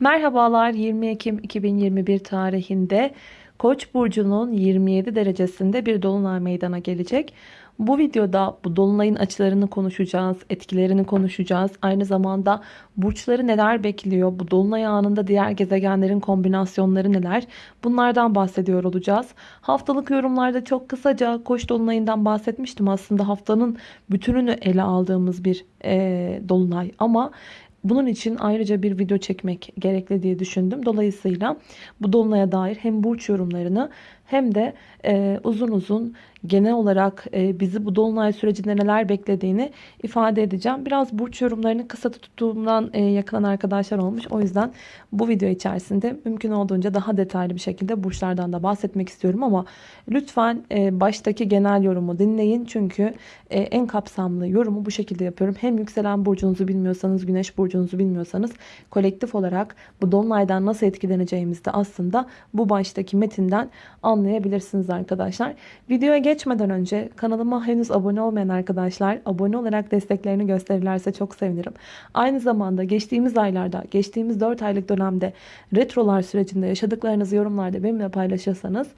Merhabalar 20 Ekim 2021 tarihinde Koç burcunun 27 derecesinde bir dolunay meydana gelecek. Bu videoda bu dolunayın açılarını konuşacağız, etkilerini konuşacağız. Aynı zamanda burçları neler bekliyor, bu dolunay anında diğer gezegenlerin kombinasyonları neler bunlardan bahsediyor olacağız. Haftalık yorumlarda çok kısaca Koç dolunayından bahsetmiştim. Aslında haftanın bütününü ele aldığımız bir e, dolunay ama bunun için ayrıca bir video çekmek gerekli diye düşündüm. Dolayısıyla bu dolunaya dair hem burç yorumlarını hem de e, uzun uzun genel olarak e, bizi bu dolunay sürecinde neler beklediğini ifade edeceğim. Biraz burç yorumlarını kısa tuttuğumdan e, yakılan arkadaşlar olmuş. O yüzden bu video içerisinde mümkün olduğunca daha detaylı bir şekilde burçlardan da bahsetmek istiyorum ama lütfen e, baştaki genel yorumu dinleyin. Çünkü e, en kapsamlı yorumu bu şekilde yapıyorum. Hem yükselen burcunuzu bilmiyorsanız, güneş burcunuzu bilmiyorsanız kolektif olarak bu dolunaydan nasıl etkileneceğimizi de aslında bu baştaki metinden anlayabilirsiniz arkadaşlar. Videoya geçmeden önce kanalıma henüz abone olmayan arkadaşlar abone olarak desteklerini gösterirlerse çok sevinirim. Aynı zamanda geçtiğimiz aylarda, geçtiğimiz 4 aylık dönemde retrolar sürecinde yaşadıklarınızı yorumlarda benimle paylaşırsanız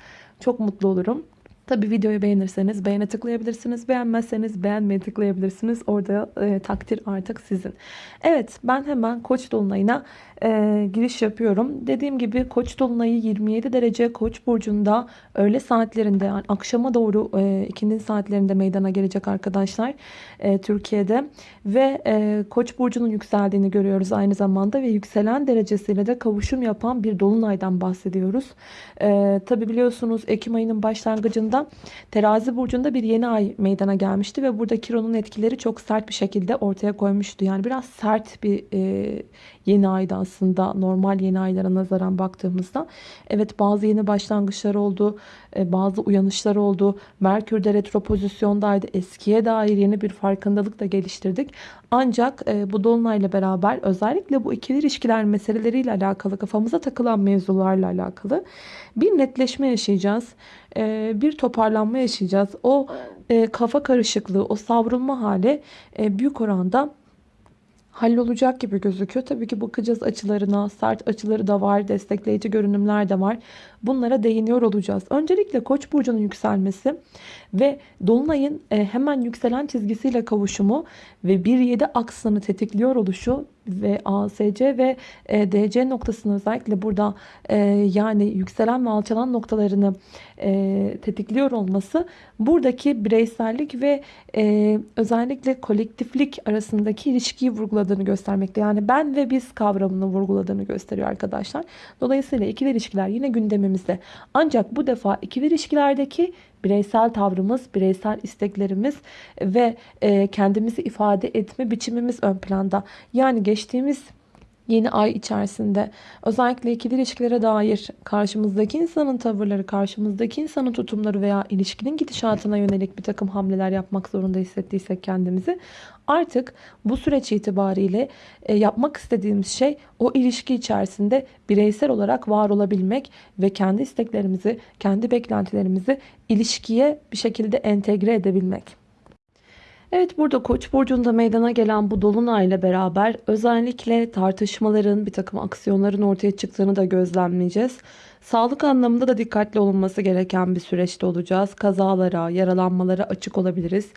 çok mutlu olurum. Tabi videoyu beğenirseniz beğene tıklayabilirsiniz. Beğenmezseniz beğenmeye tıklayabilirsiniz. Orada e, takdir artık sizin. Evet ben hemen Koç dolunayına e, giriş yapıyorum. Dediğim gibi Koç dolunayı 27 derece Koç burcunda öğle saatlerinde yani akşama doğru e, ikindi saatlerinde meydana gelecek arkadaşlar e, Türkiye'de ve e, Koç burcunun yükseldiğini görüyoruz aynı zamanda ve yükselen derecesiyle de kavuşum yapan bir dolunaydan bahsediyoruz. E, Tabi biliyorsunuz Ekim ayının başlangıcında Terazi burcunda bir yeni ay meydana gelmişti ve burada Kiron'un etkileri çok sert bir şekilde ortaya koymuştu. Yani biraz sert bir e, yeni ayda aslında normal yeni aylara nazaran baktığımızda. Evet bazı yeni başlangıçlar oldu. E, bazı uyanışlar oldu. Merkür de retro pozisyondaydı. Eskiye dair yeni bir farkındalık da geliştirdik. Ancak e, bu dolunayla beraber özellikle bu ikili ilişkiler meseleleriyle alakalı kafamıza takılan mevzularla alakalı bir netleşme yaşayacağız. E, bir toparlanma yaşayacağız. O kafa karışıklığı, o savrulma hali büyük oranda hallolacak gibi gözüküyor. Tabii ki bakacağız açılarına. Sert açıları da var. Destekleyici görünümler de var. Bunlara değiniyor olacağız. Öncelikle Koç burcunun yükselmesi ve dolunayın e, hemen yükselen çizgisiyle kavuşumu ve 1-7 aksını tetikliyor oluşu ve ASC ve e, DC noktasını özellikle burada e, yani yükselen ve alçalan noktalarını tetikliyor olması buradaki bireysellik ve özellikle kolektiflik arasındaki ilişkiyi vurguladığını göstermekte. Yani ben ve biz kavramını vurguladığını gösteriyor arkadaşlar. Dolayısıyla ikili ilişkiler yine gündemimizde. Ancak bu defa ikili ilişkilerdeki bireysel tavrımız, bireysel isteklerimiz ve e, kendimizi ifade etme biçimimiz ön planda. Yani geçtiğimiz yeni ay içerisinde özellikle ikili ilişkilere dair karşımızdaki insanın tavırları, karşımızdaki insanın tutumları veya ilişkinin gidişatına yönelik bir takım hamleler yapmak zorunda hissettiysek kendimizi artık bu süreç itibariyle e, yapmak istediğimiz şey o ilişki içerisinde bireysel olarak var olabilmek ve kendi isteklerimizi, kendi beklentilerimizi ilişkiye bir şekilde entegre edebilmek. Evet burada Koç burcunda meydana gelen bu dolunayla beraber özellikle tartışmaların, bir takım aksiyonların ortaya çıktığını da gözlemleyeceğiz. Sağlık anlamında da dikkatli olunması gereken bir süreçte olacağız. Kazalara, yaralanmalara açık olabiliriz.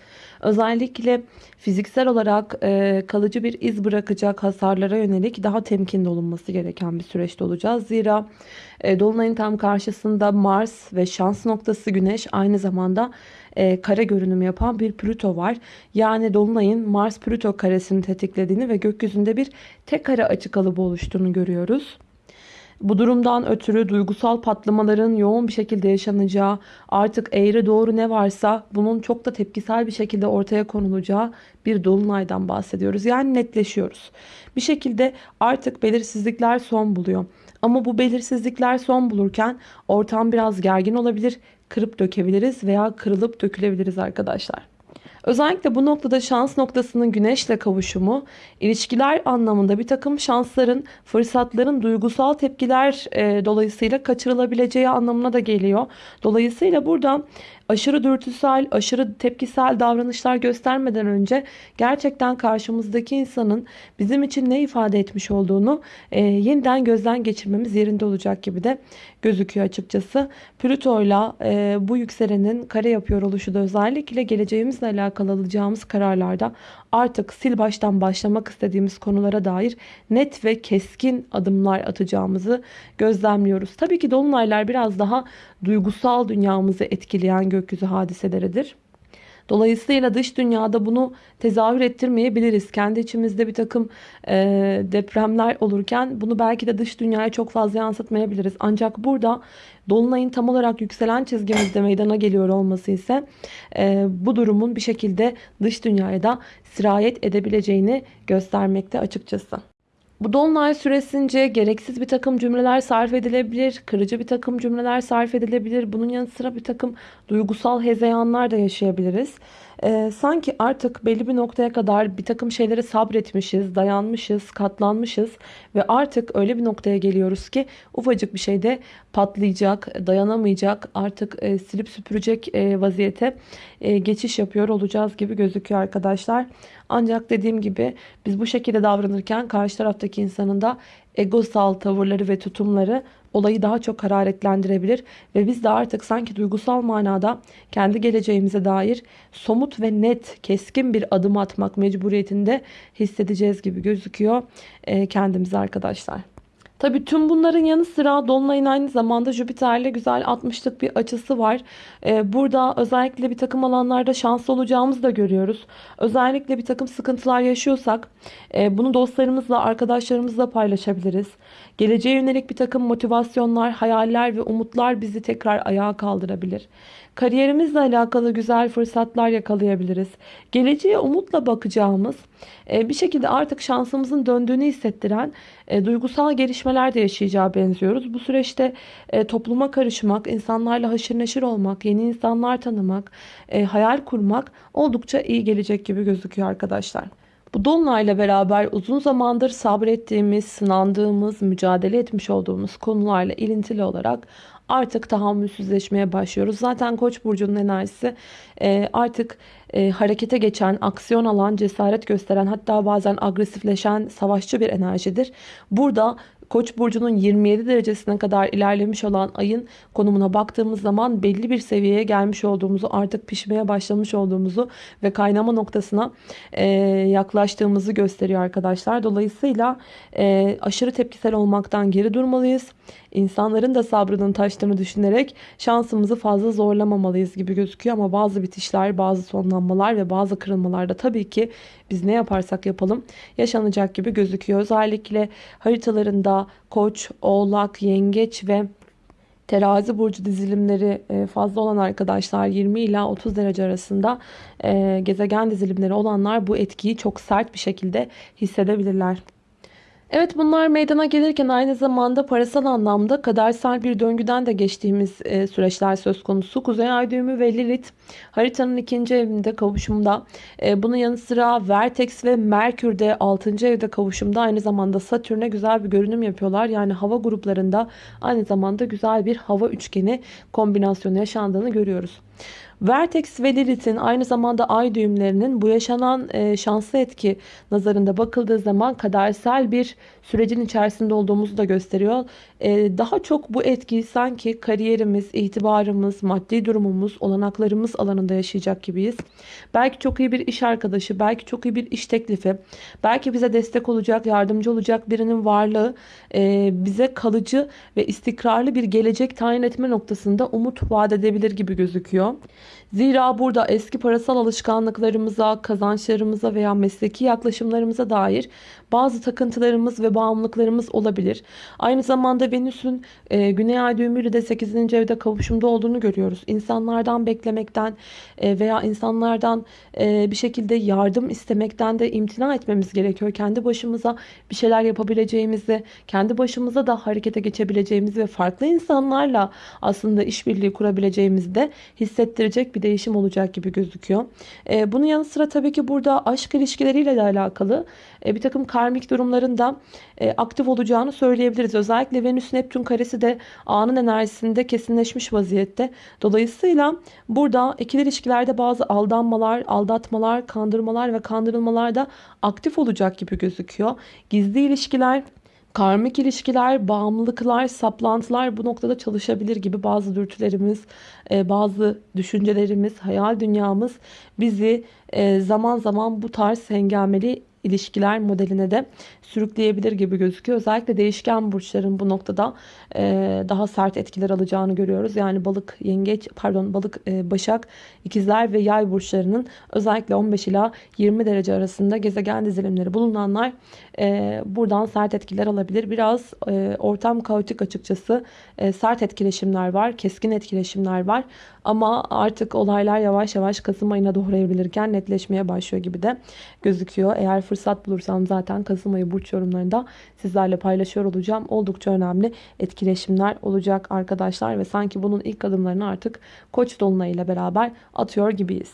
Özellikle fiziksel olarak e, kalıcı bir iz bırakacak hasarlara yönelik daha temkinli olunması gereken bir süreçte olacağız. Zira e, Dolunay'ın tam karşısında Mars ve şans noktası Güneş aynı zamanda e, kare görünüm yapan bir Plüto var. Yani Dolunay'ın Mars-Plüto karesini tetiklediğini ve gökyüzünde bir tek kare açık kalıbı oluştuğunu görüyoruz. Bu durumdan ötürü duygusal patlamaların yoğun bir şekilde yaşanacağı, artık eğri doğru ne varsa bunun çok da tepkisel bir şekilde ortaya konulacağı bir dolunaydan bahsediyoruz. Yani netleşiyoruz. Bir şekilde artık belirsizlikler son buluyor. Ama bu belirsizlikler son bulurken ortam biraz gergin olabilir, kırıp dökebiliriz veya kırılıp dökülebiliriz arkadaşlar. Özellikle bu noktada şans noktasının güneşle kavuşumu ilişkiler anlamında bir takım şansların, fırsatların duygusal tepkiler e, dolayısıyla kaçırılabileceği anlamına da geliyor. Dolayısıyla burada aşırı dürtüsel, aşırı tepkisel davranışlar göstermeden önce gerçekten karşımızdaki insanın bizim için ne ifade etmiş olduğunu e, yeniden gözden geçirmemiz yerinde olacak gibi de gözüküyor açıkçası. Plüto'yla e, bu yükselenin kare yapıyor oluşu da özellikle geleceğimizle alakalı alacağımız kararlarda artık sil baştan başlamak istediğimiz konulara dair net ve keskin adımlar atacağımızı gözlemliyoruz. Tabii ki dolunaylar biraz daha duygusal dünyamızı etkileyen gökyüzü hadiseleridir. Dolayısıyla dış dünyada bunu tezahür ettirmeyebiliriz. Kendi içimizde bir takım e, depremler olurken bunu belki de dış dünyaya çok fazla yansıtmayabiliriz. Ancak burada Dolunay'ın tam olarak yükselen çizgimizde meydana geliyor olması ise e, bu durumun bir şekilde dış dünyaya da sirayet edebileceğini göstermekte açıkçası. Bu dolunay süresince gereksiz bir takım cümleler sarf edilebilir, kırıcı bir takım cümleler sarf edilebilir. Bunun yanı sıra bir takım duygusal hezeyanlar da yaşayabiliriz. Ee, sanki artık belli bir noktaya kadar bir takım şeylere sabretmişiz, dayanmışız, katlanmışız ve artık öyle bir noktaya geliyoruz ki ufacık bir şeyde patlayacak, dayanamayacak, artık e, silip süpürecek e, vaziyete e, geçiş yapıyor olacağız gibi gözüküyor arkadaşlar. Ancak dediğim gibi biz bu şekilde davranırken karşı taraftaki insanın da egosal tavırları ve tutumları olayı daha çok hararetlendirebilir ve biz de artık sanki duygusal manada kendi geleceğimize dair somut ve net, keskin bir adım atmak mecburiyetinde hissedeceğiz gibi gözüküyor e, kendimize arkadaşlar. Tabi tüm bunların yanı sıra Dolunay'ın aynı zamanda Jüpiter'le güzel 60'lık bir açısı var. Ee, burada özellikle bir takım alanlarda şanslı olacağımızı da görüyoruz. Özellikle bir takım sıkıntılar yaşıyorsak e, bunu dostlarımızla, arkadaşlarımızla paylaşabiliriz. Geleceğe yönelik bir takım motivasyonlar, hayaller ve umutlar bizi tekrar ayağa kaldırabilir. Kariyerimizle alakalı güzel fırsatlar yakalayabiliriz. Geleceğe umutla bakacağımız, e, bir şekilde artık şansımızın döndüğünü hissettiren e, duygusal gelişmeler de yaşayacağı benziyoruz. Bu süreçte e, topluma karışmak, insanlarla haşır neşir olmak, yeni insanlar tanımak, hayal kurmak oldukça iyi gelecek gibi gözüküyor arkadaşlar. Bu dolunayla beraber uzun zamandır sabrettiğimiz, sınandığımız, mücadele etmiş olduğumuz konularla ilintili olarak artık tahammülsüzleşmeye başlıyoruz. Zaten Koç burcunun enerjisi e, artık e, harekete geçen, aksiyon alan, cesaret gösteren hatta bazen agresifleşen savaşçı bir enerjidir. Burada Koç burcunun 27 derecesine kadar ilerlemiş olan ayın konumuna baktığımız zaman belli bir seviyeye gelmiş olduğumuzu, artık pişmeye başlamış olduğumuzu ve kaynama noktasına e, yaklaştığımızı gösteriyor arkadaşlar. Dolayısıyla aşırı tepkisel olmaktan geri durmalıyız. İnsanların da sabrının taştığını düşünerek şansımızı fazla zorlamamalıyız gibi gözüküyor ama bazı bitişler, bazı sonlanmalar ve bazı kırılmalarda tabii ki biz ne yaparsak yapalım yaşanacak gibi gözüküyor. Özellikle haritalarında koç, oğlak, yengeç ve terazi burcu dizilimleri e, fazla olan arkadaşlar 20 ila 30 derece arasında e, gezegen dizilimleri olanlar bu etkiyi çok sert bir şekilde hissedebilirler. Evet bunlar meydana gelirken aynı zamanda parasal anlamda kadersel bir döngüden de geçtiğimiz e, süreçler söz konusu. Kuzey Ay düğümü ve Lilith haritanın ikinci evinde kavuşumda. E, bunun yanı sıra Vertex ve Merkür de 6. evde kavuşumda. Aynı zamanda Satürn'e güzel bir görünüm yapıyorlar. Yani hava gruplarında aynı zamanda güzel bir hava üçgeni kombinasyonu yaşandığını görüyoruz. Vertex ve Lilith'in aynı zamanda ay düğümlerinin bu yaşanan şanslı etki nazarında bakıldığı zaman kadersel bir sürecin içerisinde olduğumuzu da gösteriyor. E, daha çok bu etkiyi sanki kariyerimiz, itibarımız, maddi durumumuz, olanaklarımız alanında yaşayacak gibiyiz. Belki çok iyi bir iş arkadaşı, belki çok iyi bir iş teklifi, belki bize destek olacak, yardımcı olacak birinin varlığı e, bize kalıcı ve istikrarlı bir gelecek tayin etme noktasında umut vaat edebilir gibi gözüküyor. Zira burada eski parasal alışkanlıklarımıza, kazançlarımıza veya mesleki yaklaşımlarımıza dair bazı takıntılarımız ve bağımlılıklarımız olabilir. Aynı zamanda Venüs'ün e, Güney Ay düğümüyle de 8. evde kavuşumda olduğunu görüyoruz. İnsanlardan beklemekten e, veya insanlardan e, bir şekilde yardım istemekten de imtina etmemiz gerekiyor. Kendi başımıza bir şeyler yapabileceğimizi, kendi başımıza da harekete geçebileceğimizi ve farklı insanlarla aslında işbirliği kurabileceğimizi de hissettirecek bir değişim olacak gibi gözüküyor. E, bunun yanı sıra tabii ki burada aşk ilişkileriyle de alakalı e, bir takım karmik durumlarında e, aktif olacağını söyleyebiliriz. Özellikle Venüs Neptün karesi de anın enerjisinde kesinleşmiş vaziyette. Dolayısıyla burada ikili ilişkilerde bazı aldanmalar, aldatmalar, kandırmalar ve kandırılmalarda aktif olacak gibi gözüküyor. Gizli ilişkiler Karmik ilişkiler, bağımlılıklar, saplantılar bu noktada çalışabilir gibi bazı dürtülerimiz, e, bazı düşüncelerimiz, hayal dünyamız bizi e, zaman zaman bu tarz hengameli ilişkiler modeline de sürükleyebilir gibi gözüküyor. Özellikle değişken burçların bu noktada e, daha sert etkiler alacağını görüyoruz. Yani balık, yengeç, pardon balık, e, başak, ikizler ve yay burçlarının özellikle 15 ila 20 derece arasında gezegen dizilimleri bulunanlar e, buradan sert etkiler alabilir. Biraz e, ortam kaotik açıkçası. E, sert etkileşimler var, keskin etkileşimler var. Ama artık olaylar yavaş yavaş Kasım ayına doğru evrilirken netleşmeye başlıyor gibi de gözüküyor. Eğer fırsat bulursam zaten Kasım ayı burç yorumlarında sizlerle paylaşıyor olacağım. Oldukça önemli etkileşimler olacak arkadaşlar ve sanki bunun ilk adımlarını artık Koç dolunayıyla beraber atıyor gibiyiz.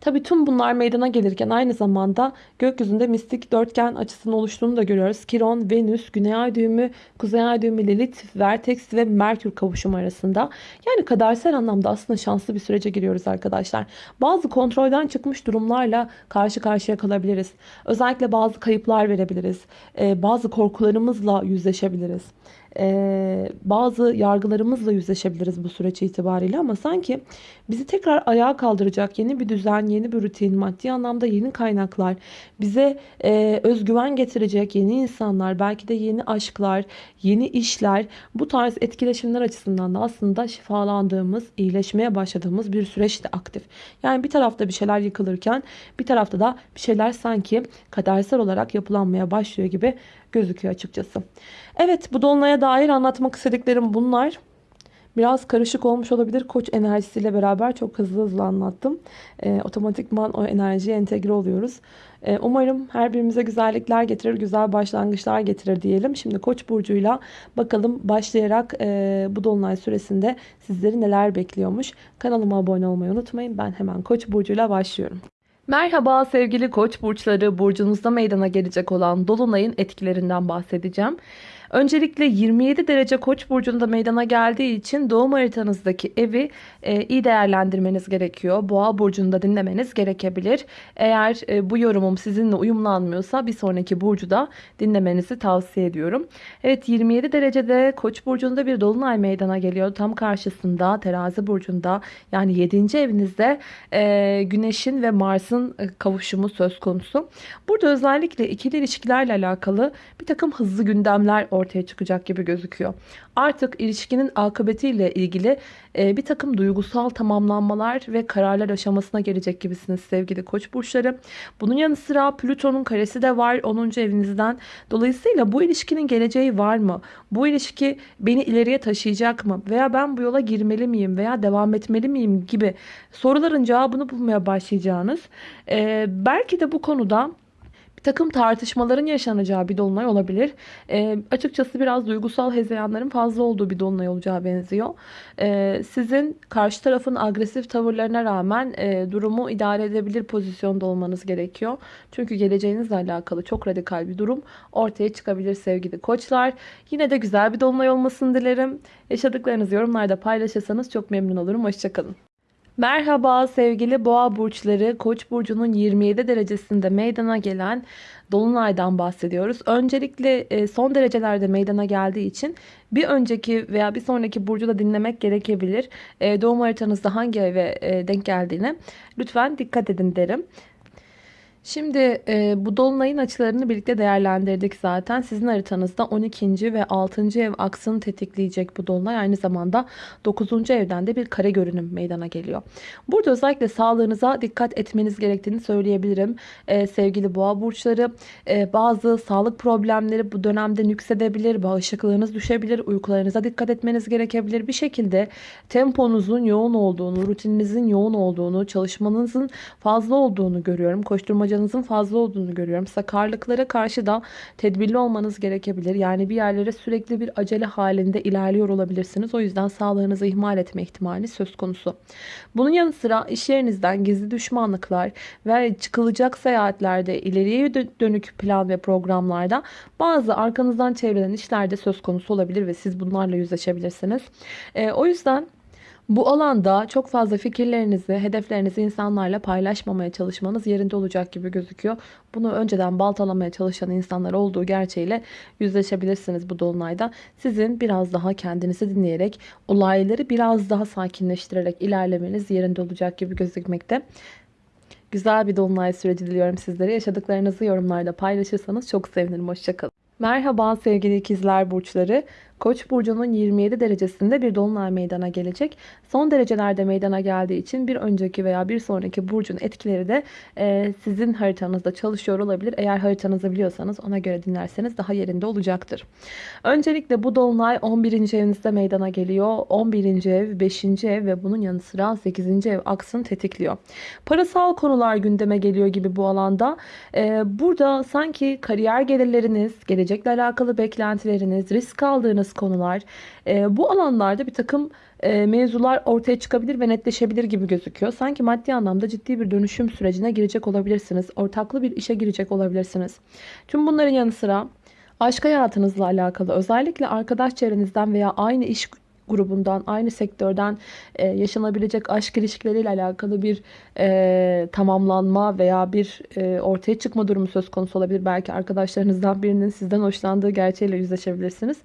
Tabii tüm bunlar meydana gelirken aynı zamanda gökyüzünde mistik dörtgen açısının oluştuğunu da görüyoruz. Kiron, Venüs, Güney Ay düğümü, Kuzey Ay düğümü, Lilith, Vertex ve Merkür kavuşumu arasında. Yani kadersel anlamda aslında şanslı bir sürece giriyoruz arkadaşlar. Bazı kontrolden çıkmış durumlarla karşı karşıya kalabiliriz. Özellikle bazı kayıplar verebiliriz. Bazı korkularımızla yüzleşebiliriz e, bazı yargılarımızla yüzleşebiliriz bu süreç itibariyle ama sanki bizi tekrar ayağa kaldıracak yeni bir düzen, yeni bir rutin, maddi anlamda yeni kaynaklar, bize e, özgüven getirecek yeni insanlar, belki de yeni aşklar, yeni işler, bu tarz etkileşimler açısından da aslında şifalandığımız, iyileşmeye başladığımız bir süreç de aktif. Yani bir tarafta bir şeyler yıkılırken bir tarafta da bir şeyler sanki kadersel olarak yapılanmaya başlıyor gibi gözüküyor açıkçası. Evet bu dolunaya dair anlatmak istediklerim bunlar. Biraz karışık olmuş olabilir. Koç enerjisiyle beraber çok hızlı hızlı anlattım. E, otomatikman o enerjiye entegre oluyoruz. E, umarım her birimize güzellikler getirir, güzel başlangıçlar getirir diyelim. Şimdi Koç burcuyla bakalım başlayarak e, bu dolunay süresinde sizleri neler bekliyormuş. Kanalıma abone olmayı unutmayın. Ben hemen Koç burcuyla başlıyorum. Merhaba sevgili koç burçları burcunuzda meydana gelecek olan dolunayın etkilerinden bahsedeceğim. Öncelikle 27 derece koç burcunda meydana geldiği için doğum haritanızdaki evi e, iyi değerlendirmeniz gerekiyor. Boğa burcunda dinlemeniz gerekebilir. Eğer e, bu yorumum sizinle uyumlanmıyorsa bir sonraki burcu da dinlemenizi tavsiye ediyorum. Evet 27 derecede koç burcunda bir dolunay meydana geliyor. Tam karşısında terazi burcunda yani 7. evinizde e, güneşin ve Mars'ın e, kavuşumu söz konusu. Burada özellikle ikili ilişkilerle alakalı bir takım hızlı gündemler ortaya çıkacak gibi gözüküyor. Artık ilişkinin akıbetiyle ilgili e, bir takım duygusal tamamlanmalar ve kararlar aşamasına gelecek gibisiniz sevgili koç burçları. Bunun yanı sıra Plüton'un karesi de var 10. evinizden. Dolayısıyla bu ilişkinin geleceği var mı? Bu ilişki beni ileriye taşıyacak mı? Veya ben bu yola girmeli miyim? Veya devam etmeli miyim? Gibi soruların cevabını bulmaya başlayacağınız. E, belki de bu konuda takım tartışmaların yaşanacağı bir dolunay olabilir. E, açıkçası biraz duygusal hezeyanların fazla olduğu bir dolunay olacağı benziyor. E, sizin karşı tarafın agresif tavırlarına rağmen e, durumu idare edebilir pozisyonda olmanız gerekiyor. Çünkü geleceğinizle alakalı çok radikal bir durum ortaya çıkabilir sevgili koçlar. Yine de güzel bir dolunay olmasını dilerim. Yaşadıklarınızı yorumlarda paylaşırsanız çok memnun olurum. Hoşçakalın. Merhaba sevgili boğa burçları. Koç burcunun 27 derecesinde meydana gelen dolunaydan bahsediyoruz. Öncelikle e, son derecelerde meydana geldiği için bir önceki veya bir sonraki burcu da dinlemek gerekebilir. E, doğum haritanızda hangi eve e, denk geldiğine lütfen dikkat edin derim. Şimdi e, bu dolunayın açılarını birlikte değerlendirdik zaten. Sizin haritanızda 12. ve 6. ev aksını tetikleyecek bu dolunay. Aynı zamanda 9. evden de bir kare görünüm meydana geliyor. Burada özellikle sağlığınıza dikkat etmeniz gerektiğini söyleyebilirim. E, sevgili boğa burçları e, bazı sağlık problemleri bu dönemde nüksedebilir. Bağışıklığınız düşebilir. Uykularınıza dikkat etmeniz gerekebilir. Bir şekilde temponuzun yoğun olduğunu, rutininizin yoğun olduğunu, çalışmanızın fazla olduğunu görüyorum. Koşturmaca sakıncanızın fazla olduğunu görüyorum. Sakarlıklara karşı da tedbirli olmanız gerekebilir. Yani bir yerlere sürekli bir acele halinde ilerliyor olabilirsiniz. O yüzden sağlığınızı ihmal etme ihtimali söz konusu. Bunun yanı sıra iş yerinizden gizli düşmanlıklar ve çıkılacak seyahatlerde ileriye dönük plan ve programlarda bazı arkanızdan çevrilen işlerde söz konusu olabilir ve siz bunlarla yüzleşebilirsiniz. E, o yüzden bu alanda çok fazla fikirlerinizi, hedeflerinizi insanlarla paylaşmamaya çalışmanız yerinde olacak gibi gözüküyor. Bunu önceden baltalamaya çalışan insanlar olduğu gerçeğiyle yüzleşebilirsiniz bu dolunayda. Sizin biraz daha kendinizi dinleyerek, olayları biraz daha sakinleştirerek ilerlemeniz yerinde olacak gibi gözükmekte. Güzel bir dolunay süreci diliyorum sizlere. Yaşadıklarınızı yorumlarda paylaşırsanız çok sevinirim. Hoşçakalın. Merhaba sevgili ikizler burçları. Koç burcunun 27 derecesinde bir dolunay meydana gelecek. Son derecelerde meydana geldiği için bir önceki veya bir sonraki burcun etkileri de e, sizin haritanızda çalışıyor olabilir. Eğer haritanızı biliyorsanız ona göre dinlerseniz daha yerinde olacaktır. Öncelikle bu dolunay 11. evinizde meydana geliyor. 11. ev, 5. ev ve bunun yanı sıra 8. ev aksını tetikliyor. Parasal konular gündeme geliyor gibi bu alanda. E, burada sanki kariyer gelirleriniz, gelecekle alakalı beklentileriniz, risk aldığınız konuştuğunuz konular. E, bu alanlarda bir takım e, mevzular ortaya çıkabilir ve netleşebilir gibi gözüküyor. Sanki maddi anlamda ciddi bir dönüşüm sürecine girecek olabilirsiniz. Ortaklı bir işe girecek olabilirsiniz. Tüm bunların yanı sıra aşk hayatınızla alakalı özellikle arkadaş çevrenizden veya aynı iş grubundan, aynı sektörden e, yaşanabilecek aşk ilişkileriyle alakalı bir e, tamamlanma veya bir e, ortaya çıkma durumu söz konusu olabilir. Belki arkadaşlarınızdan birinin sizden hoşlandığı gerçeğiyle yüzleşebilirsiniz.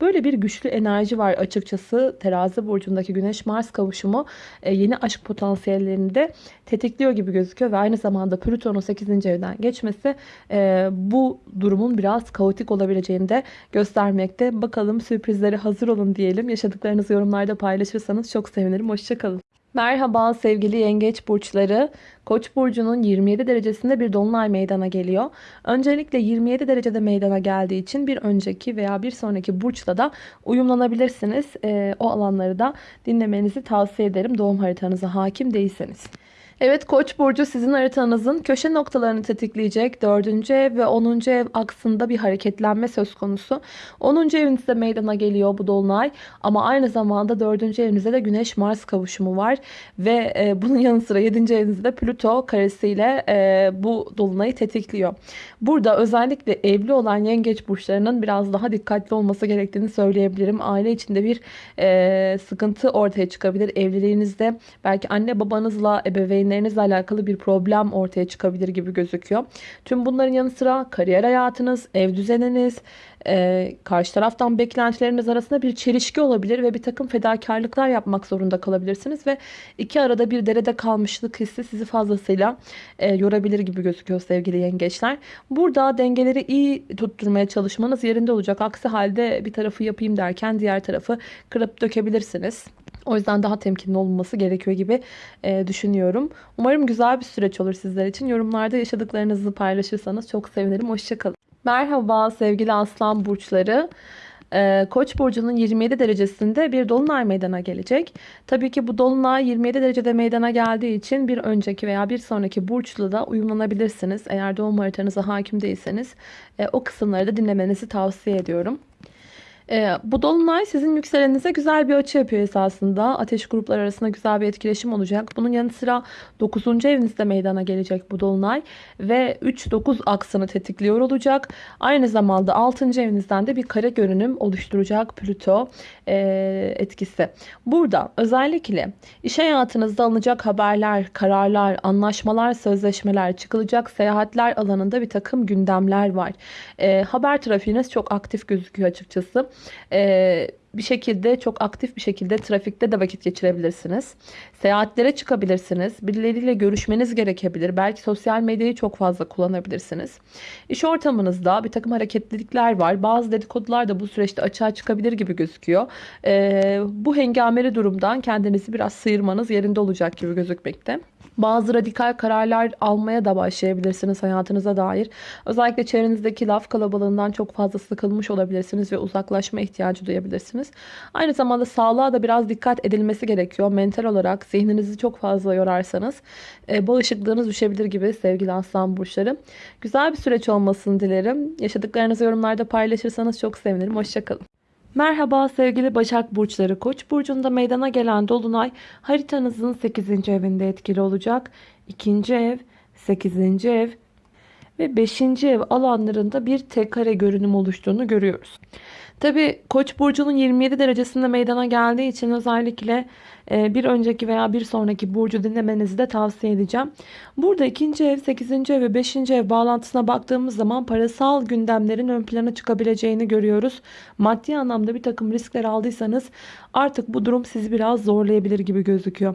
Böyle bir güçlü enerji var açıkçası. Terazi burcundaki Güneş-Mars kavuşumu e, yeni aşk potansiyellerini de tetikliyor gibi gözüküyor ve aynı zamanda Plüton'un 8. evden geçmesi e, bu durumun biraz kaotik olabileceğini de göstermekte. Bakalım sürprizlere hazır olun diyelim. Yaşadıklarınızı yorumlarda paylaşırsanız çok sevinirim. Hoşçakalın. Merhaba sevgili yengeç burçları. Koç burcunun 27 derecesinde bir dolunay meydana geliyor. Öncelikle 27 derecede meydana geldiği için bir önceki veya bir sonraki burçla da uyumlanabilirsiniz. E, o alanları da dinlemenizi tavsiye ederim doğum haritanıza hakim değilseniz. Evet Koç burcu sizin haritanızın köşe noktalarını tetikleyecek 4. ev ve 10. ev aksında bir hareketlenme söz konusu. 10. evinizde meydana geliyor bu dolunay ama aynı zamanda 4. evinizde de Güneş Mars kavuşumu var ve e, bunun yanı sıra 7. evinizde Plüto karesiyle e, bu dolunayı tetikliyor. Burada özellikle evli olan yengeç burçlarının biraz daha dikkatli olması gerektiğini söyleyebilirim. Aile içinde bir e, sıkıntı ortaya çıkabilir. Evliliğinizde belki anne babanızla ebeveyn ebeveynlerinizle alakalı bir problem ortaya çıkabilir gibi gözüküyor. Tüm bunların yanı sıra kariyer hayatınız, ev düzeniniz, e, karşı taraftan beklentileriniz arasında bir çelişki olabilir ve bir takım fedakarlıklar yapmak zorunda kalabilirsiniz ve iki arada bir derede kalmışlık hissi sizi fazlasıyla e, yorabilir gibi gözüküyor sevgili yengeçler. Burada dengeleri iyi tutturmaya çalışmanız yerinde olacak. Aksi halde bir tarafı yapayım derken diğer tarafı kırıp dökebilirsiniz. O yüzden daha temkinli olunması gerekiyor gibi e, düşünüyorum. Umarım güzel bir süreç olur sizler için. Yorumlarda yaşadıklarınızı paylaşırsanız çok sevinirim. Hoşçakalın. Merhaba sevgili aslan burçları. Ee, Koç burcunun 27 derecesinde bir dolunay meydana gelecek. Tabii ki bu dolunay 27 derecede meydana geldiği için bir önceki veya bir sonraki burçla da uyumlanabilirsiniz. Eğer doğum haritanıza hakim değilseniz e, o kısımları da dinlemenizi tavsiye ediyorum. E, bu dolunay sizin yükselenize güzel bir açı yapıyor esasında. Ateş grupları arasında güzel bir etkileşim olacak. Bunun yanı sıra 9. evinizde meydana gelecek bu dolunay. Ve 3-9 aksını tetikliyor olacak. Aynı zamanda 6. evinizden de bir kare görünüm oluşturacak Plüto e, etkisi. Burada özellikle iş hayatınızda alınacak haberler, kararlar, anlaşmalar, sözleşmeler, çıkılacak seyahatler alanında bir takım gündemler var. E, haber trafiğiniz çok aktif gözüküyor açıkçası e, bir şekilde çok aktif bir şekilde trafikte de vakit geçirebilirsiniz. Seyahatlere çıkabilirsiniz. Birileriyle görüşmeniz gerekebilir. Belki sosyal medyayı çok fazla kullanabilirsiniz. İş ortamınızda bir takım hareketlilikler var. Bazı dedikodular da bu süreçte açığa çıkabilir gibi gözüküyor. Ee, bu hengameli durumdan kendinizi biraz sıyırmanız yerinde olacak gibi gözükmekte. Bazı radikal kararlar almaya da başlayabilirsiniz hayatınıza dair. Özellikle çevrenizdeki laf kalabalığından çok fazla sıkılmış olabilirsiniz ve uzaklaşma ihtiyacı duyabilirsiniz. Aynı zamanda sağlığa da biraz dikkat edilmesi gerekiyor. Mental olarak zihninizi çok fazla yorarsanız e, bağışıklığınız düşebilir gibi sevgili aslan burçları. Güzel bir süreç olmasını dilerim. Yaşadıklarınızı yorumlarda paylaşırsanız çok sevinirim. Hoşçakalın. Merhaba sevgili Başak Burçları. Koç burcunda meydana gelen dolunay haritanızın 8. evinde etkili olacak. 2. ev, 8. ev ve 5. ev alanlarında bir tek kare görünüm oluştuğunu görüyoruz. Tabi Koç burcunun 27 derecesinde meydana geldiği için özellikle bir önceki veya bir sonraki burcu dinlemenizi de tavsiye edeceğim. Burada ikinci ev, 8. ev ve 5. ev bağlantısına baktığımız zaman parasal gündemlerin ön plana çıkabileceğini görüyoruz. Maddi anlamda bir takım riskler aldıysanız artık bu durum sizi biraz zorlayabilir gibi gözüküyor.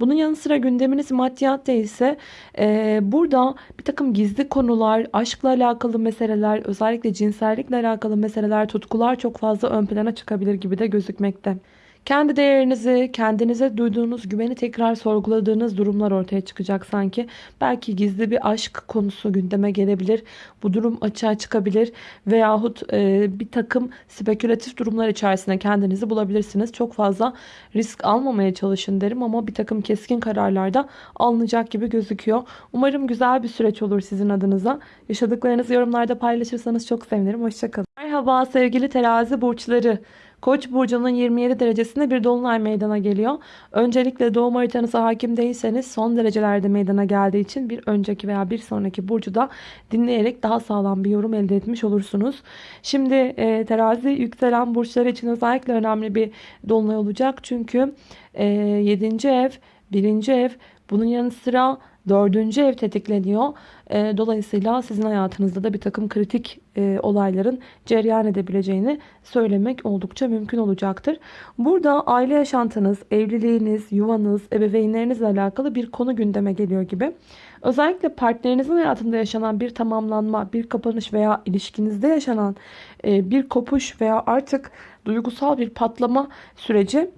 Bunun yanı sıra gündeminiz maddiyat değilse e, burada bir takım gizli konular, aşkla alakalı meseleler, özellikle cinsellikle alakalı meseleler, tutkular çok fazla ön plana çıkabilir gibi de gözükmekte. Kendi değerinizi, kendinize duyduğunuz güveni tekrar sorguladığınız durumlar ortaya çıkacak sanki. Belki gizli bir aşk konusu gündeme gelebilir. Bu durum açığa çıkabilir. Veyahut e, bir takım spekülatif durumlar içerisinde kendinizi bulabilirsiniz. Çok fazla risk almamaya çalışın derim ama bir takım keskin kararlarda alınacak gibi gözüküyor. Umarım güzel bir süreç olur sizin adınıza. Yaşadıklarınızı yorumlarda paylaşırsanız çok sevinirim. Hoşçakalın. Merhaba sevgili terazi burçları. Koç burcunun 27 derecesinde bir dolunay meydana geliyor. Öncelikle doğum haritanıza hakim değilseniz son derecelerde meydana geldiği için bir önceki veya bir sonraki burcu da dinleyerek daha sağlam bir yorum elde etmiş olursunuz. Şimdi e, terazi yükselen burçları için özellikle önemli bir dolunay olacak. Çünkü e, 7. ev, 1. ev bunun yanı sıra Dördüncü ev tetikleniyor. E, dolayısıyla sizin hayatınızda da bir takım kritik e, olayların cereyan edebileceğini söylemek oldukça mümkün olacaktır. Burada aile yaşantınız, evliliğiniz, yuvanız, ebeveynlerinizle alakalı bir konu gündeme geliyor gibi. Özellikle partnerinizin hayatında yaşanan bir tamamlanma, bir kapanış veya ilişkinizde yaşanan e, bir kopuş veya artık duygusal bir patlama süreci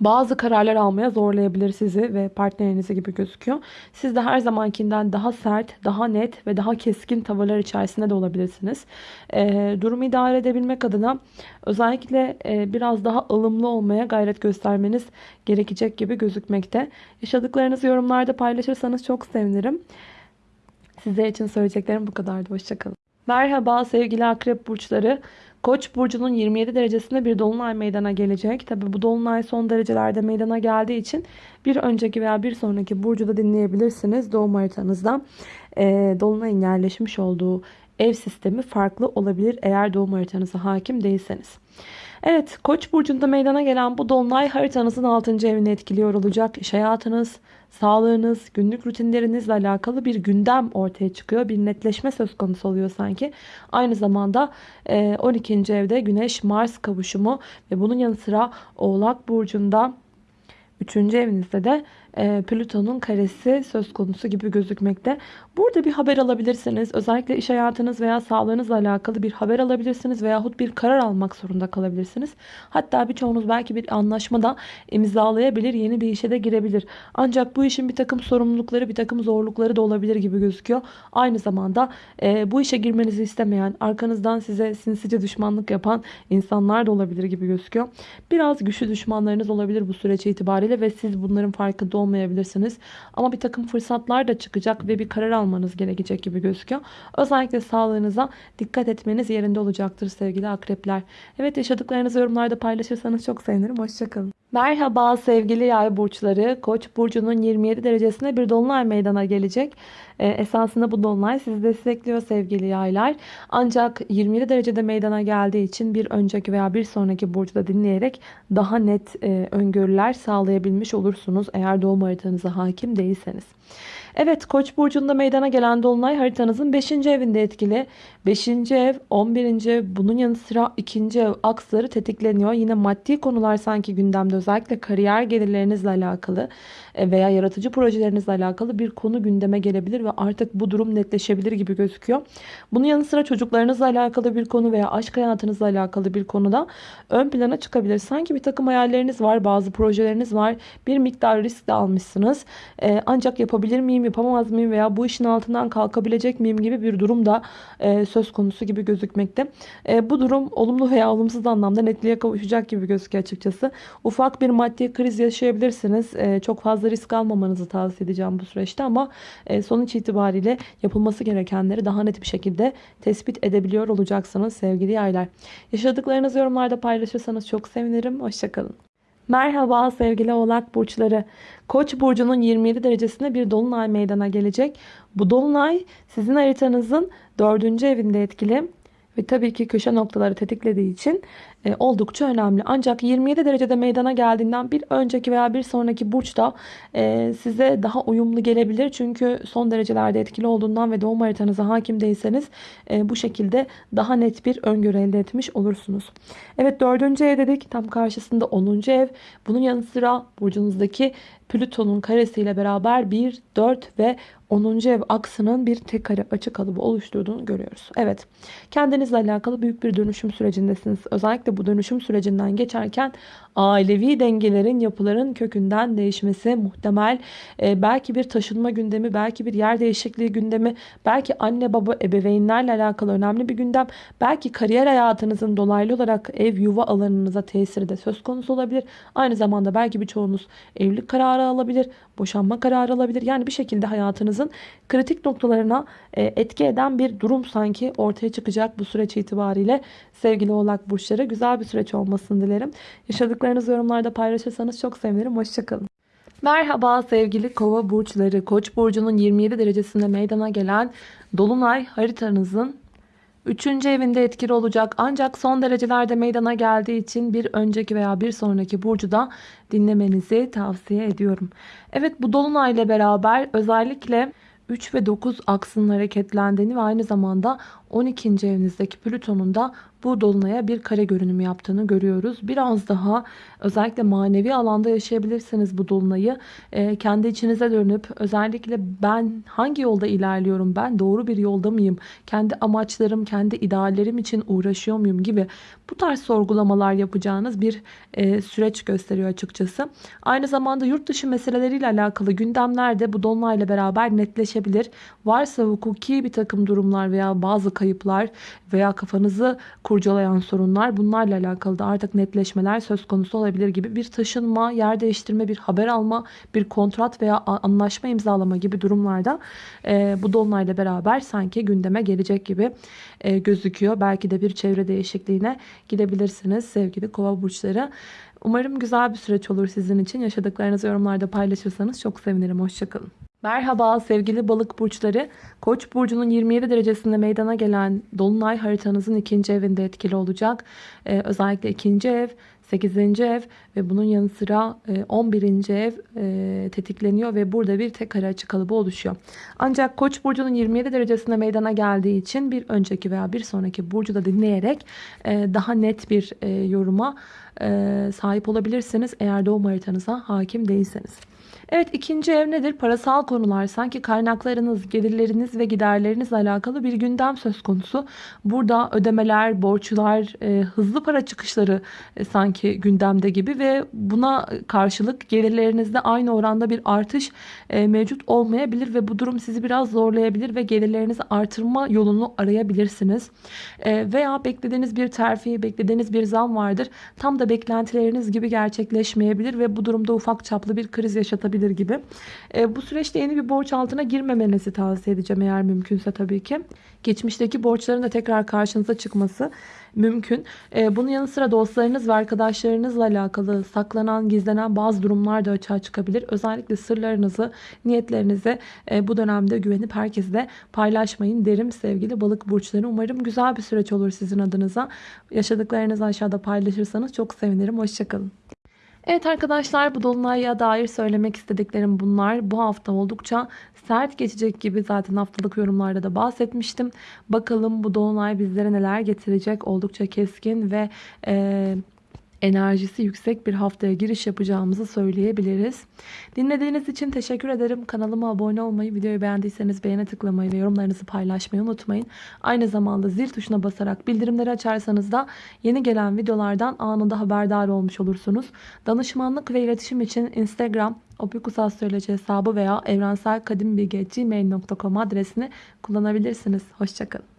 bazı kararlar almaya zorlayabilir sizi ve partnerinizi gibi gözüküyor. Siz de her zamankinden daha sert, daha net ve daha keskin tavırlar içerisinde de olabilirsiniz. E, durumu idare edebilmek adına özellikle e, biraz daha ılımlı olmaya gayret göstermeniz gerekecek gibi gözükmekte. Yaşadıklarınızı yorumlarda paylaşırsanız çok sevinirim. Sizler için söyleyeceklerim bu kadardı. Hoşçakalın. Merhaba sevgili akrep burçları. Koç burcunun 27 derecesinde bir dolunay meydana gelecek. Tabi bu dolunay son derecelerde meydana geldiği için bir önceki veya bir sonraki burcu da dinleyebilirsiniz. Doğum haritanızda e, dolunayın yerleşmiş olduğu ev sistemi farklı olabilir eğer doğum haritanıza hakim değilseniz. Evet Koç burcunda meydana gelen bu dolunay haritanızın 6. evini etkiliyor olacak. İş hayatınız, sağlığınız, günlük rutinlerinizle alakalı bir gündem ortaya çıkıyor. Bir netleşme söz konusu oluyor sanki. Aynı zamanda 12. E, evde Güneş Mars kavuşumu ve bunun yanı sıra Oğlak burcunda 3. evinizde de Plüton'un karesi söz konusu gibi gözükmekte. Burada bir haber alabilirsiniz. Özellikle iş hayatınız veya sağlığınızla alakalı bir haber alabilirsiniz veyahut bir karar almak zorunda kalabilirsiniz. Hatta birçoğunuz belki bir anlaşmada imzalayabilir, yeni bir işe de girebilir. Ancak bu işin bir takım sorumlulukları, bir takım zorlukları da olabilir gibi gözüküyor. Aynı zamanda e, bu işe girmenizi istemeyen, arkanızdan size sinsice düşmanlık yapan insanlar da olabilir gibi gözüküyor. Biraz güçlü düşmanlarınız olabilir bu süreç itibariyle ve siz bunların farkında olmayabilirsiniz. Ama bir takım fırsatlar da çıkacak ve bir karar almanız gerekecek gibi gözüküyor. Özellikle sağlığınıza dikkat etmeniz yerinde olacaktır sevgili akrepler. Evet yaşadıklarınızı yorumlarda paylaşırsanız çok sevinirim. Hoşçakalın. Merhaba sevgili yay burçları. Koç burcunun 27 derecesinde bir dolunay meydana gelecek. Ee, esasında bu dolunay sizi destekliyor sevgili yaylar. Ancak 27 derecede meydana geldiği için bir önceki veya bir sonraki burcu dinleyerek daha net e, öngörüler sağlayabilmiş olursunuz. Eğer doğum haritanıza hakim değilseniz. Evet Koç burcunda meydana gelen dolunay haritanızın 5. evinde etkili. 5. ev, 11. ev, bunun yanı sıra 2. ev aksları tetikleniyor. Yine maddi konular sanki gündemde özellikle kariyer gelirlerinizle alakalı veya yaratıcı projelerinizle alakalı bir konu gündeme gelebilir ve artık bu durum netleşebilir gibi gözüküyor. Bunun yanı sıra çocuklarınızla alakalı bir konu veya aşk hayatınızla alakalı bir konuda ön plana çıkabilir. Sanki bir takım hayalleriniz var, bazı projeleriniz var. Bir miktar risk de almışsınız. E, ancak yapabilir miyim yapamaz mıyım veya bu işin altından kalkabilecek miyim gibi bir durum da e, söz konusu gibi gözükmekte. E, bu durum olumlu veya olumsuz anlamda netliğe kavuşacak gibi gözüküyor açıkçası. Ufak bir maddi kriz yaşayabilirsiniz. E, çok fazla risk almamanızı tavsiye edeceğim bu süreçte ama e, sonuç itibariyle yapılması gerekenleri daha net bir şekilde tespit edebiliyor olacaksınız sevgili yaylar. Yaşadıklarınızı yorumlarda paylaşırsanız çok sevinirim. Hoşçakalın. Merhaba sevgili oğlak burçları. Koç burcunun 27 derecesinde bir dolunay meydana gelecek. Bu dolunay sizin haritanızın 4. evinde etkili ve tabii ki köşe noktaları tetiklediği için e, oldukça önemli. Ancak 27 derecede meydana geldiğinden bir önceki veya bir sonraki burçta e, size daha uyumlu gelebilir. Çünkü son derecelerde etkili olduğundan ve doğum haritanıza hakim değilseniz e, bu şekilde daha net bir öngörü elde etmiş olursunuz. Evet 4. ev dedik. Tam karşısında 10. ev. Bunun yanı sıra burcunuzdaki Plüton'un karesiyle beraber 1, 4 ve 10. ev aksının bir tek kare açı kalıbı oluşturduğunu görüyoruz. Evet kendinizle alakalı büyük bir dönüşüm sürecindesiniz. Özellikle bu dönüşüm sürecinden geçerken ailevi dengelerin yapıların kökünden değişmesi muhtemel. Ee, belki bir taşınma gündemi, belki bir yer değişikliği gündemi, belki anne baba ebeveynlerle alakalı önemli bir gündem. Belki kariyer hayatınızın dolaylı olarak ev yuva alanınıza tesiri de söz konusu olabilir. Aynı zamanda belki birçoğunuz evlilik kararı alabilir, boşanma kararı alabilir. Yani bir şekilde hayatınızın kritik noktalarına e, etki eden bir durum sanki ortaya çıkacak bu süreç itibariyle. Sevgili oğlak burçları güzel bir süreç olmasını dilerim. Yaşadıklarınızı yorumlarda paylaşırsanız çok sevinirim. Hoşçakalın. Merhaba sevgili kova burçları. Koç burcunun 27 derecesinde meydana gelen dolunay haritanızın 3. evinde etkili olacak ancak son derecelerde meydana geldiği için bir önceki veya bir sonraki burcu da dinlemenizi tavsiye ediyorum. Evet bu dolunay ile beraber özellikle 3 ve 9 aksının hareketlendiğini ve aynı zamanda 12. evinizdeki Plüton'un da bu dolunaya bir kare görünümü yaptığını görüyoruz. Biraz daha özellikle manevi alanda yaşayabilirsiniz bu dolunayı. E, kendi içinize dönüp özellikle ben hangi yolda ilerliyorum, ben doğru bir yolda mıyım, kendi amaçlarım, kendi ideallerim için uğraşıyor muyum gibi bu tarz sorgulamalar yapacağınız bir e, süreç gösteriyor açıkçası. Aynı zamanda yurt dışı meseleleriyle alakalı gündemler de bu dolunayla beraber netleşebilir. Varsa hukuki bir takım durumlar veya bazı kayıplar veya kafanızı kurcalayan sorunlar bunlarla alakalı da artık netleşmeler söz konusu olabilir gibi bir taşınma, yer değiştirme, bir haber alma, bir kontrat veya anlaşma imzalama gibi durumlarda e, bu dolunayla beraber sanki gündeme gelecek gibi e, gözüküyor. Belki de bir çevre değişikliğine gidebilirsiniz sevgili kova burçları. Umarım güzel bir süreç olur sizin için. Yaşadıklarınızı yorumlarda paylaşırsanız çok sevinirim. Hoşçakalın. Merhaba sevgili balık burçları. Koç burcunun 27 derecesinde meydana gelen dolunay haritanızın ikinci evinde etkili olacak. Ee, özellikle ikinci ev, 8. ev ve bunun yanı sıra 11. ev e, tetikleniyor ve burada bir tek kare açı kalıbı oluşuyor. Ancak Koç burcunun 27 derecesinde meydana geldiği için bir önceki veya bir sonraki burcu da dinleyerek e, daha net bir e, yoruma sahip olabilirsiniz eğer doğum haritanıza hakim değilseniz. Evet ikinci ev nedir? Parasal konular. Sanki kaynaklarınız, gelirleriniz ve giderlerinizle alakalı bir gündem söz konusu. Burada ödemeler, borçlar, e, hızlı para çıkışları e, sanki gündemde gibi ve buna karşılık gelirlerinizde aynı oranda bir artış e, mevcut olmayabilir ve bu durum sizi biraz zorlayabilir ve gelirlerinizi artırma yolunu arayabilirsiniz. E, veya beklediğiniz bir terfi, beklediğiniz bir zam vardır. Tam da beklentileriniz gibi gerçekleşmeyebilir ve bu durumda ufak çaplı bir kriz yaşatabilir olabilir gibi. E, bu süreçte yeni bir borç altına girmemenizi tavsiye edeceğim eğer mümkünse tabii ki. Geçmişteki borçların da tekrar karşınıza çıkması mümkün. E, bunun yanı sıra dostlarınız ve arkadaşlarınızla alakalı saklanan, gizlenen bazı durumlar da açığa çıkabilir. Özellikle sırlarınızı, niyetlerinizi e, bu dönemde güvenip herkesle paylaşmayın derim sevgili balık burçları. Umarım güzel bir süreç olur sizin adınıza. Yaşadıklarınızı aşağıda paylaşırsanız çok sevinirim. Hoşçakalın. Evet arkadaşlar bu dolunaya dair söylemek istediklerim bunlar. Bu hafta oldukça sert geçecek gibi zaten haftalık yorumlarda da bahsetmiştim. Bakalım bu dolunay bizlere neler getirecek. Oldukça keskin ve... E, enerjisi yüksek bir haftaya giriş yapacağımızı söyleyebiliriz. Dinlediğiniz için teşekkür ederim. Kanalıma abone olmayı, videoyu beğendiyseniz beğene tıklamayı ve yorumlarınızı paylaşmayı unutmayın. Aynı zamanda zil tuşuna basarak bildirimleri açarsanız da yeni gelen videolardan anında haberdar olmuş olursunuz. Danışmanlık ve iletişim için Instagram, opikusastroloji hesabı veya evrenselkadimbilgi.gmail.com adresini kullanabilirsiniz. Hoşçakalın.